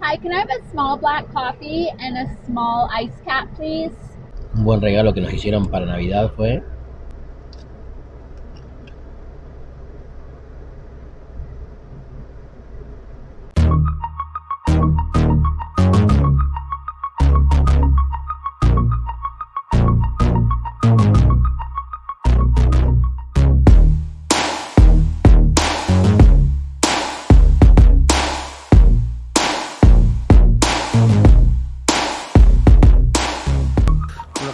Hi, can I have a small black coffee and a small ice cap, please? Un buen regalo que nos hicieron para Navidad fue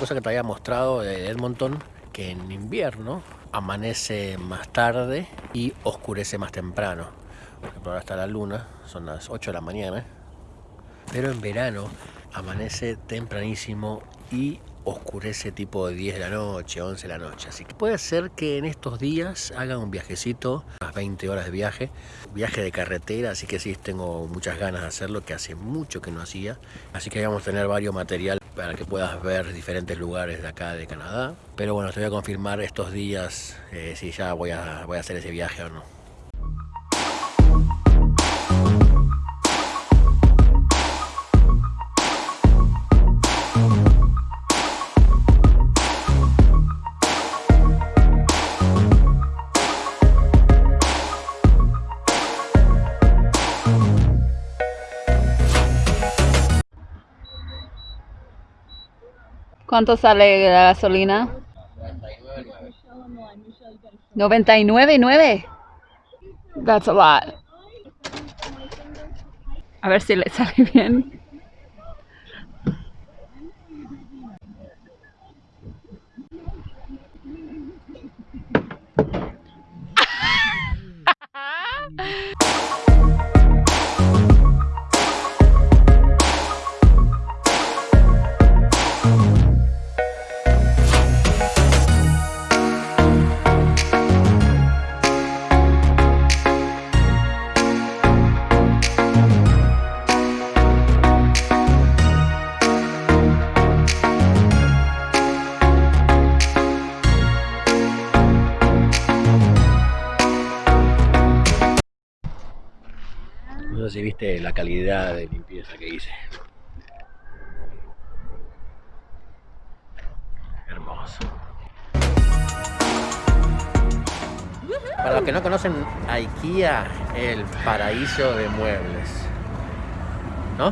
cosa que te había mostrado de Edmonton, que en invierno amanece más tarde y oscurece más temprano. Por ejemplo, ahora está la luna, son las 8 de la mañana, pero en verano amanece tempranísimo y oscurece tipo de 10 de la noche, 11 de la noche. Así que puede ser que en estos días haga un viajecito, unas 20 horas de viaje, viaje de carretera, así que sí, tengo muchas ganas de hacerlo, que hace mucho que no hacía. Así que vamos a tener varios material para que puedas ver diferentes lugares de acá de Canadá. Pero bueno, te voy a confirmar estos días eh, si ya voy a, voy a hacer ese viaje o no. ¿Cuánto sale la gasolina? 99.9. That's a lot. A ver si le sale bien. Si viste la calidad de limpieza que hice. Hermoso. Para los que no conocen IKEA, el paraíso de muebles. ¿No?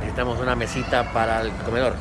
Necesitamos una mesita para el comedor.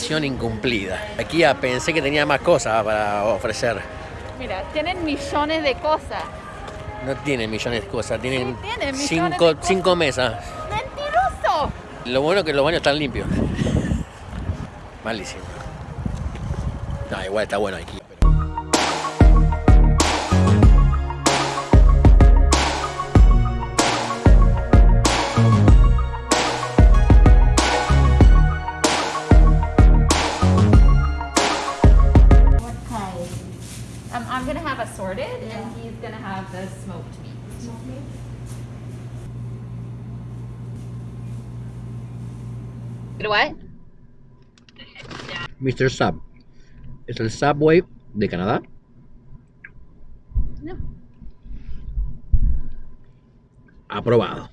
Misión incumplida. Aquí ya pensé que tenía más cosas para ofrecer. Mira, tienen millones de cosas. No tienen millones de cosas, tienen, Sí, tienen cinco, de cosas. cinco mesas. ¡Mentiroso! Lo bueno es que los baños están limpios. Malísimo. No, igual está bueno aquí. Um, I'm gonna have assorted, and he's gonna have the smoked meat. What? Mr. Sub. Es el Subway de Canadá. No. Aprobado.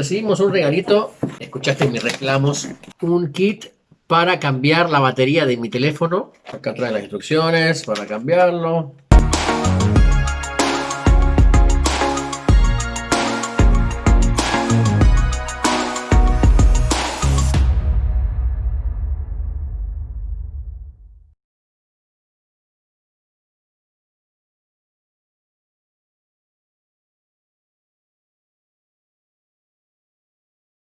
Recibimos un regalito escuchaste mis reclamos. Un kit para cambiar la batería de mi teléfono. Acá trae las instrucciones para cambiarlo.